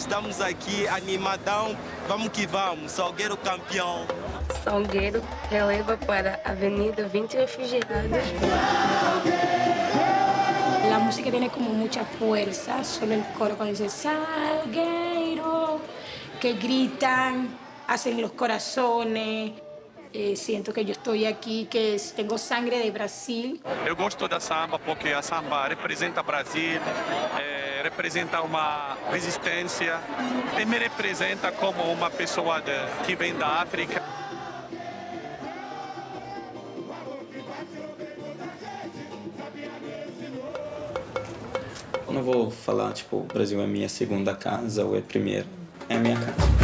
Estamos aqui animadão, vamos que vamos, Salgueiro campeão. Salgueiro releva para a Avenida 20 Refugiados. La música tiene como mucha fuerza, solo el coro cuando dice Salgueiro, que gritan, hacen los corazones. Eh, siento que yo estoy aqui, que tenho sangue de Brasil. Eu gosto da samba porque a samba representa Brasil, é, representa uma resistência e me representa como uma pessoa de, que vem da África. Eu não vou falar, tipo, o Brasil é minha segunda casa ou é primeira. É a minha casa.